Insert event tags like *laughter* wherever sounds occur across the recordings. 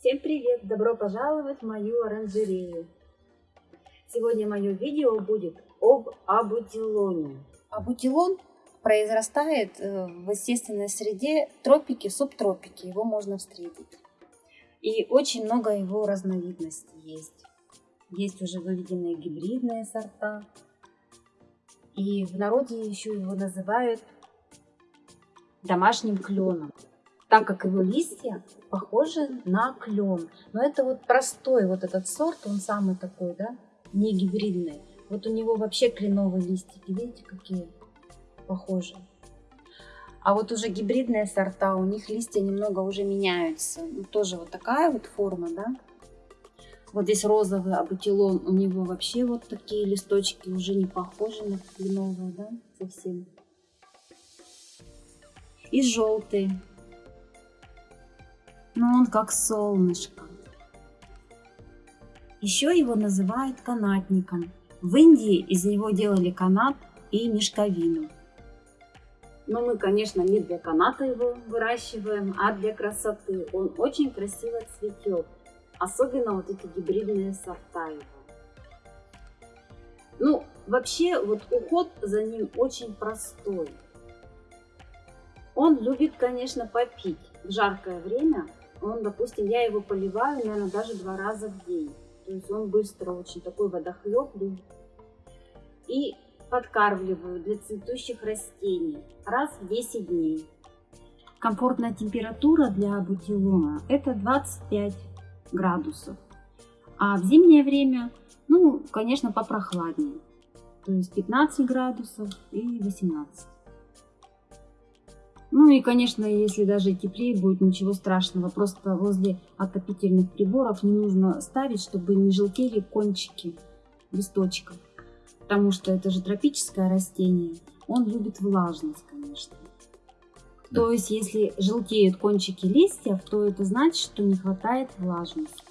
Всем привет! Добро пожаловать в мою оранжерею! Сегодня мое видео будет об абутилоне. Абутилон произрастает э, в естественной среде тропики, субтропики. Его можно встретить. И очень много его разновидностей есть. Есть уже выведенные гибридные сорта. И в народе еще его называют домашним кленом, так как его листья похожи на клен. Но это вот простой вот этот сорт, он самый такой, да, не гибридный. Вот у него вообще кленовые листики, видите, какие похожи. А вот уже гибридные сорта, у них листья немного уже меняются. Ну, тоже вот такая вот форма, да. Вот здесь розовый абутилон, у него вообще вот такие листочки уже не похожи на кленовые, да, совсем и желтый. Но он как солнышко. Еще его называют канатником. В Индии из него делали канат и мешковину. Но мы, конечно, не для каната его выращиваем, а для красоты. Он очень красиво цветет. Особенно вот эти гибридные сорта его. Ну, вообще, вот уход за ним очень простой. Он любит, конечно, попить. В жаркое время он, допустим, я его поливаю, наверное, даже два раза в день. То есть он быстро очень такой водохлеб. И подкармливаю для цветущих растений раз в 10 дней. Комфортная температура для бутилона это 25 градусов. А в зимнее время, ну, конечно, попрохладнее. То есть 15 градусов и 18. Ну и, конечно, если даже теплее будет, ничего страшного. Просто возле отопительных приборов не нужно ставить, чтобы не желтели кончики листочков. Потому что это же тропическое растение. Он любит влажность, конечно. Да. То есть, если желтеют кончики листьев, то это значит, что не хватает влажности.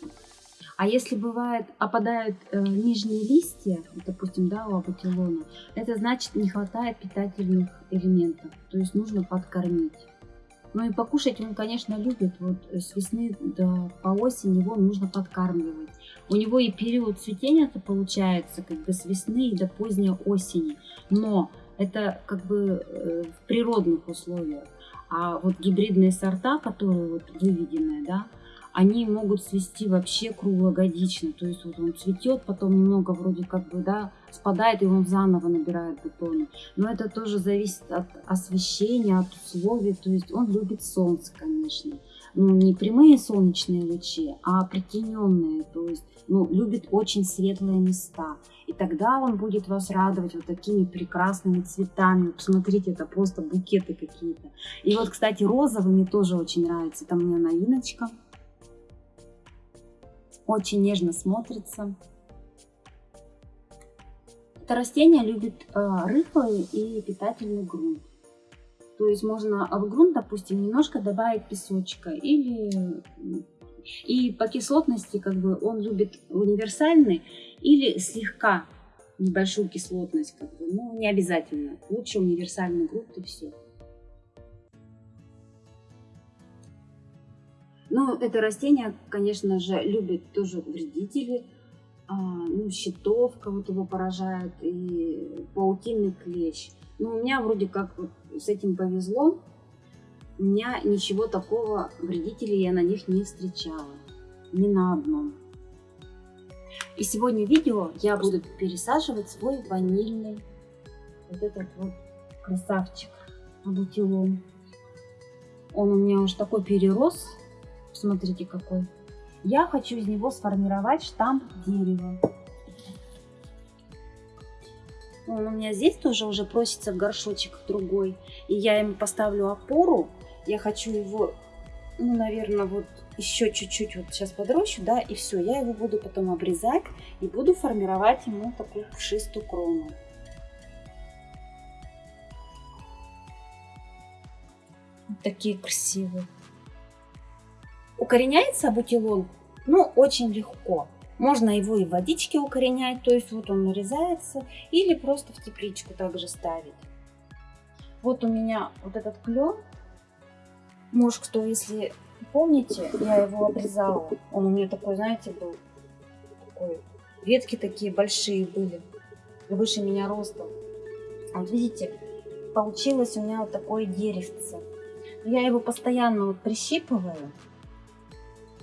А если бывает, опадают э, нижние листья, допустим, да, у абутилона, это значит не хватает питательных элементов, то есть нужно подкормить. Ну и покушать он, конечно, любит. Вот с весны до по осень его нужно подкармливать. У него и период цветения-то получается как бы с весны до поздней осени. Но это как бы э, в природных условиях. А вот гибридные сорта, которые вот выведенные, да, они могут свести вообще круглогодично. То есть вот он цветет, потом немного вроде как бы, да, спадает, и он заново набирает бутоны. Но это тоже зависит от освещения, от условий. То есть он любит солнце, конечно. Ну, не прямые солнечные лучи, а притененные. То есть, ну, любит очень светлые места. И тогда он будет вас радовать вот такими прекрасными цветами. Посмотрите, это просто букеты какие-то. И вот, кстати, розовый мне тоже очень нравится. Там у меня новиночка. Очень нежно смотрится. Это растение любит э, рыхлый и питательный грунт. То есть можно в грунт, допустим, немножко добавить песочка или и по кислотности как бы он любит универсальный или слегка небольшую кислотность, как бы, ну не обязательно. Лучше универсальный грунт и все. Ну, это растение, конечно же, любит тоже вредители, а, ну, щитовка вот его поражает, и паутинный клещ. Но у меня вроде как вот с этим повезло, у меня ничего такого вредителей я на них не встречала, ни на одном. И сегодня видео я буду пересаживать свой ванильный вот этот вот красавчик абутилон. Он у меня уже такой перерос, Смотрите какой. Я хочу из него сформировать штамп дерева. Он у меня здесь тоже уже просится в горшочек другой. И я ему поставлю опору. Я хочу его, ну, наверное, вот еще чуть-чуть вот сейчас подрощу, да, и все. Я его буду потом обрезать и буду формировать ему такую пушистую крону. Такие красивые. Укореняется бутилон, ну, очень легко. Можно его и в водичке укоренять, то есть вот он нарезается, или просто в тепличку также ставить. Вот у меня вот этот клен. Может, кто, если Помните, я его обрезала? Он у меня такой, знаете, был такой. Ветки такие большие были, выше меня ростом. Вот видите, получилось у меня вот такое деревце. Я его постоянно вот прищипываю.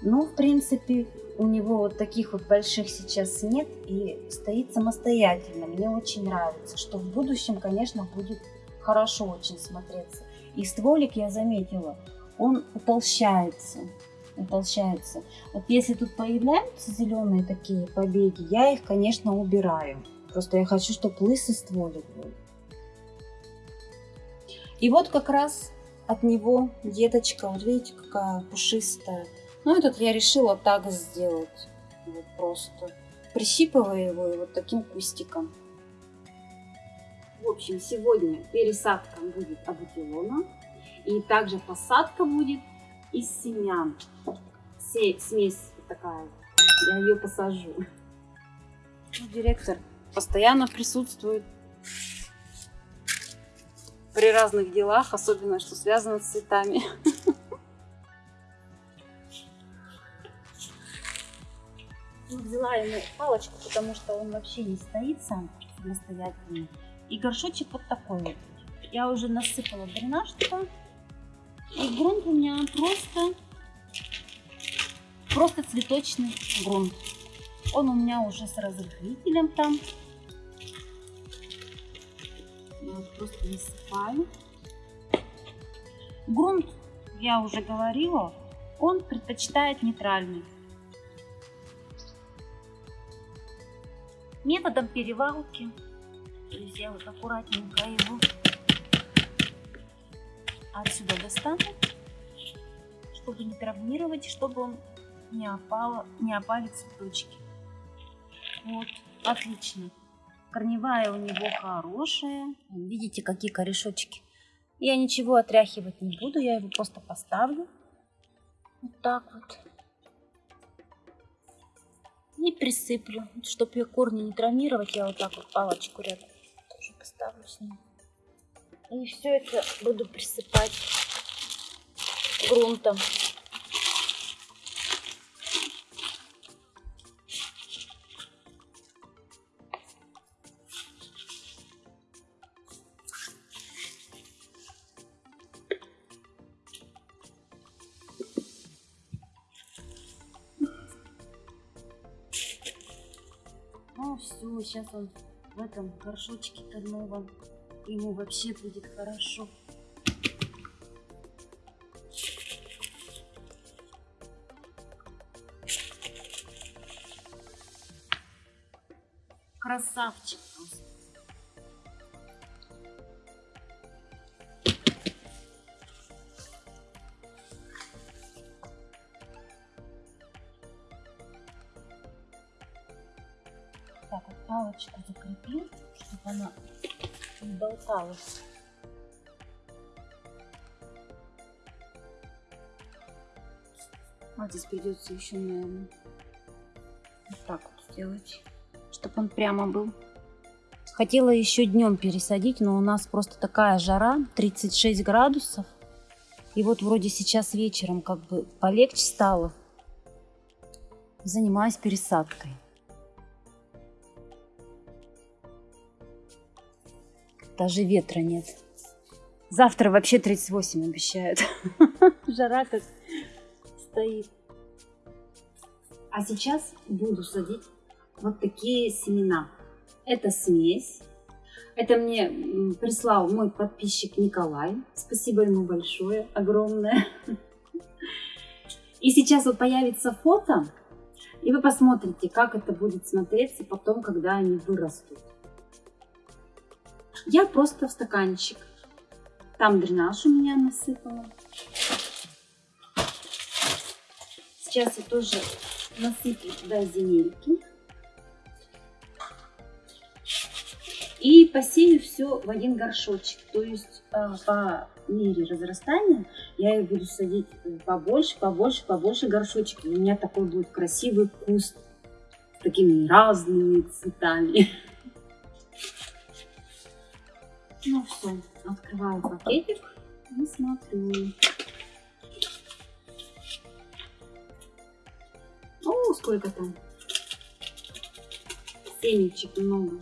Но, в принципе, у него вот таких вот больших сейчас нет и стоит самостоятельно. Мне очень нравится, что в будущем, конечно, будет хорошо очень смотреться. И стволик я заметила, он утолщается. Утолщается. Вот если тут появляются зеленые такие побеги, я их, конечно, убираю. Просто я хочу, чтобы лысый стволик был. И вот как раз от него деточка, вот видите, какая пушистая. Ну, этот я решила так сделать. Вот просто прищипываю его и вот таким кустиком. В общем, сегодня пересадка будет абутилона. И также посадка будет из семян. Се смесь такая. Я ее посажу. Ну, директор постоянно присутствует при разных делах, особенно что связано с цветами. Взяла ему палочку, потому что он вообще не стоит сам самостоятельно. И горшочек вот такой вот. Я уже насыпала дренаж туда. И грунт у меня просто, просто цветочный грунт. Он у меня уже с разрыхлителем там. Просто насыпаю. Грунт, я уже говорила, он предпочитает нейтральный. Методом перевалки. То есть я вот аккуратненько его отсюда достану, чтобы не травмировать, чтобы он не, опало, не опали цветочки. Вот, отлично. Корневая у него хорошая. Видите, какие корешочки. Я ничего отряхивать не буду, я его просто поставлю. Вот так вот. И присыплю. Чтобы ее корни не травмировать, я вот так вот палочку рядом тоже поставлю с ним. И все это буду присыпать грунтом. Все, сейчас он в этом горшочке-то новом. Ему вообще будет хорошо. Красавчик просто. Палочку закрепил, чтобы она не болталась. Вот здесь придется еще, наверное, вот так вот сделать, чтобы он прямо был. Хотела еще днем пересадить, но у нас просто такая жара, 36 градусов. И вот вроде сейчас вечером как бы полегче стало. Занимаюсь пересадкой. Даже ветра нет. Завтра вообще 38 обещают. *laughs* Жара как стоит. А сейчас буду садить вот такие семена. Это смесь. Это мне прислал мой подписчик Николай. Спасибо ему большое, огромное. И сейчас вот появится фото, и вы посмотрите, как это будет смотреться потом, когда они вырастут. Я просто в стаканчик. Там дренаж у меня насыпала. Сейчас я тоже насыплю туда земельки. И посею все в один горшочек. То есть э, по мере разрастания я их буду садить побольше, побольше, побольше горшочек. У меня такой будет красивый куст с такими разными цветами. Ну все, открываю пакетик и смотрю. сколько там семечек много.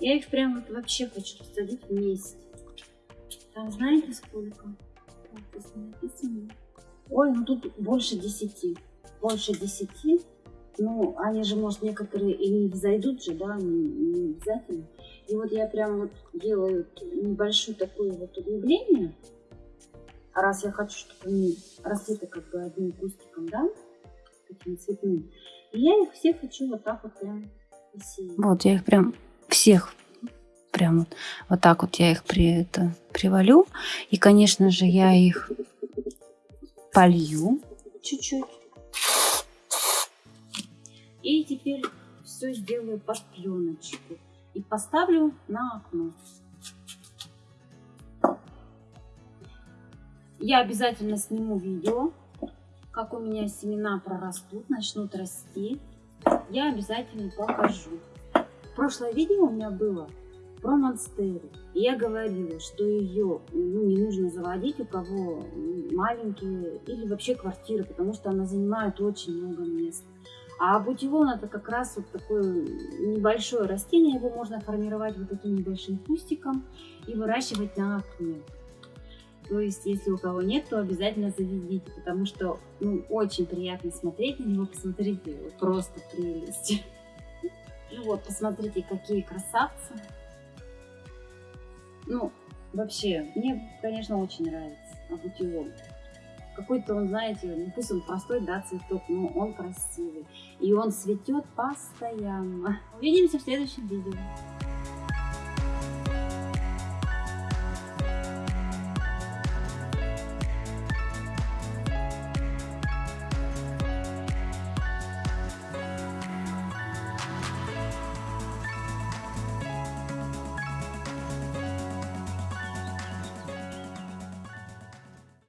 Я их прям вот вообще хочу посадить вместе. Там знаете сколько? Ой, ну тут больше десяти. Больше десяти. Ну, они же, может, некоторые и не взойдут же, да, не, не обязательно. И вот я прям вот делаю небольшое такое вот углубление. А раз я хочу, чтобы они росли-то как бы одним кустиком, да, таким цветным. И я их всех хочу вот так вот прям посеять. Вот, я их прям всех прям вот, вот так вот я их при, это, привалю. И, конечно же, я их полью чуть-чуть. И теперь все сделаю под пленочку. И поставлю на окно. Я обязательно сниму видео, как у меня семена прорастут, начнут расти. Я обязательно покажу. Прошлое видео у меня было про монстеру. И я говорила, что ее ну, не нужно заводить у кого маленькие или вообще квартиры, потому что она занимает очень много места. А бутилон это как раз вот такое небольшое растение, его можно формировать вот таким небольшим кустиком и выращивать на окне. То есть, если у кого нет, то обязательно заведите, потому что ну, очень приятно смотреть на него. Посмотрите, просто прелесть. Ну вот, посмотрите, какие красавцы. Ну, вообще, мне, конечно, очень нравится абутион. Какой-то он, знаете, ну пусть он простой, да, цветок, но он красивый. И он цветет постоянно. Увидимся в следующем видео.